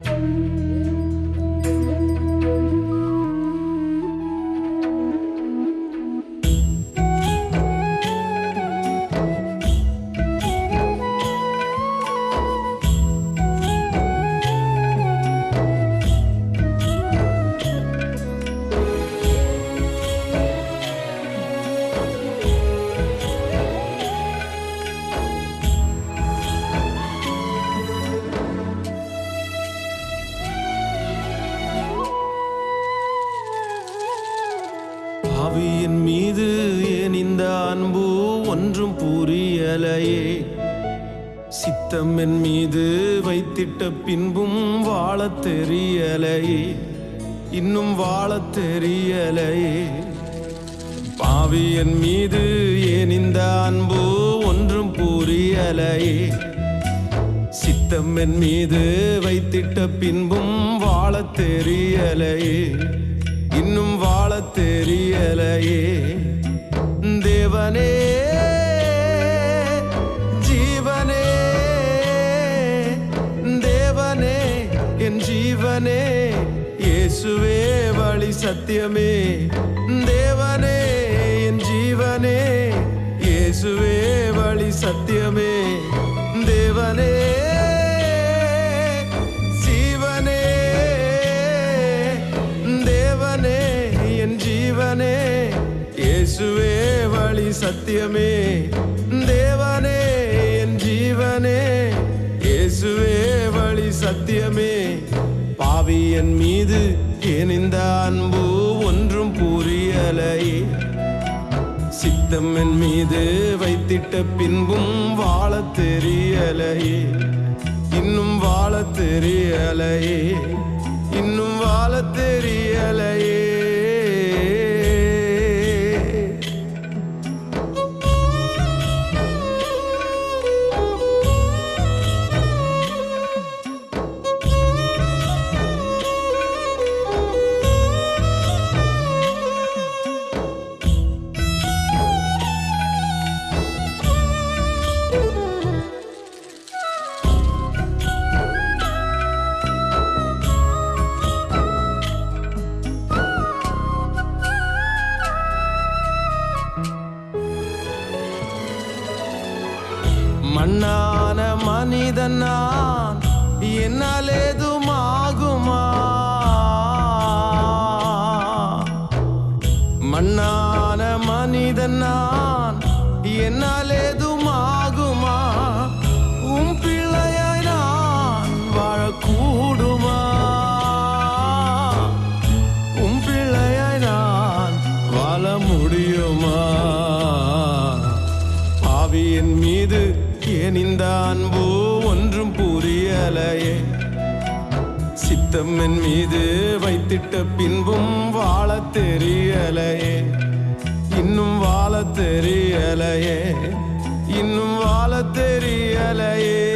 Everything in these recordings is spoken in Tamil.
ஆவியின் அன்பு ஒன்றும் புரியலையே. சித்தம் என் மீது வைத்திட்ட பின்பும் வாழத் தெரியலையே. இன்னும் வாழத் தெரியலையே. பாவி என் மீது ஏன் இந்த அன்பு ஒன்றும் புரியலையே. சித்தம் என் மீது வைத்திட்ட பின்பும் வாழத் தெரியலையே. இன்னும் வாழத் தெரியலையே. தேவனே ஜீவனே தேவனே என் ஜீவனே இயேசுவே வழி சத்தியமே. தேவனே என் ஜீவனே இயேசுவே வழி சத்தியமே. தேவனே ஜீவனே தேவனே என் ஜீவனே இயேசுவே சத்தியமே. தேவனே என் ஜீவனே இயேசுவே வழி சத்தியமே. பாவி என் மீது ஏன் இந்த அன்பு ஒன்றும் புரியலை சித்தம் என் மீது வைத்திட்ட பின்பும் வாழ தெரியலையே. இன்னும் வாழ தெரியலையே. இன்னும் வாழ தெரியலையே. மண்ணான மனிதன் நான். என்னால் ஏதுமாகுமா மண்ணான மனிதன் நான். என்னால் ஏன் இந்த அன்பு ஒன்றும் புரியலையே. சித்தம் என் மீது வைத்திட்ட பின்பும் வாழ தெரியலையே. இன்னும் வாழ தெரியலையே. இன்னும் வாழ தெரியலையே.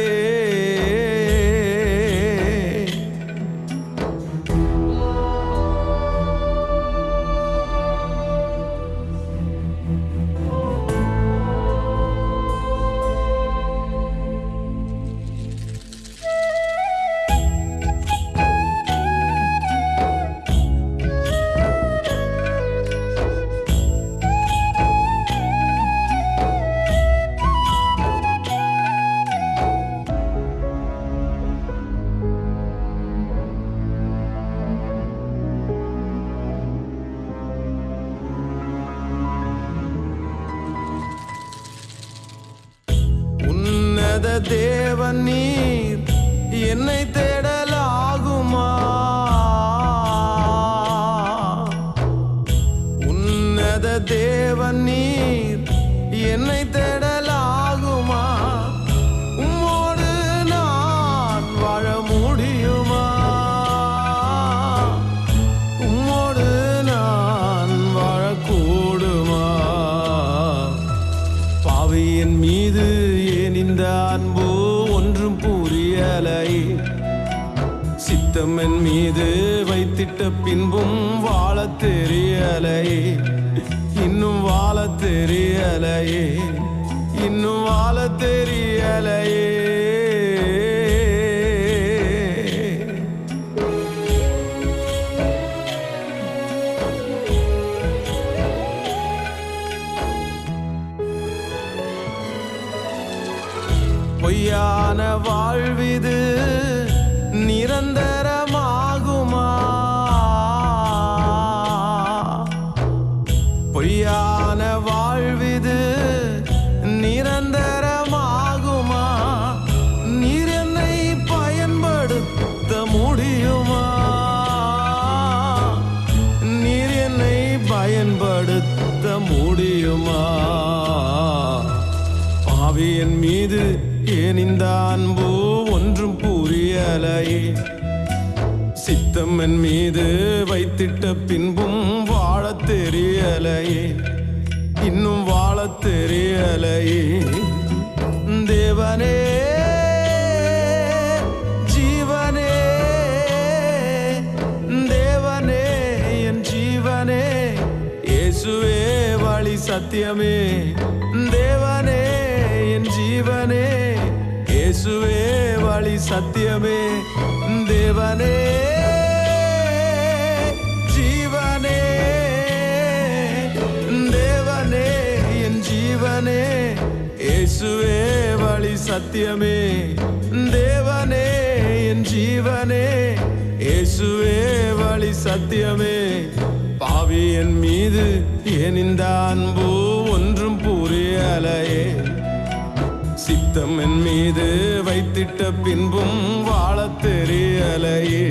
உன்னத தேவ நீர் என்னை தேடலாகுமா? உன்னத தேவ நீர் என்னை தேடல் நெஞ்சம் என் மீது வைத்திட்ட பின்பும் வாழ தெரியலையே. இன்னும் வாழ தெரியலையே. இன்னும் வாழ தெரியலையே. பொய்யான வாழ்விது முடியுமா பாவியன் மீது ஏன் இந்த அன்பு ஒன்றும் புரியலையே? சித்தம் என் மீது வைத்திட்ட பின்பும் வாழ தெரியலையே. இன்னும் வாழத் தெரியலையே. தேவனே சத்தியமே. தேவனே என் ஜீவனே இயேசுவே வழி சத்தியமே. தேவனே ஜீவனே தேவனே என் ஜீவனே இயேசுவே வழி சத்தியமே. தேவனே என் ஜீவனே இயேசுவே வழி சத்தியமே. பாவி என் மீது ஏன் இந்த அன்பு ஒன்றும் புரியலையே சித்தம் என் மீது வைத்திட்ட பின்பும் வாழ தெரியலையே.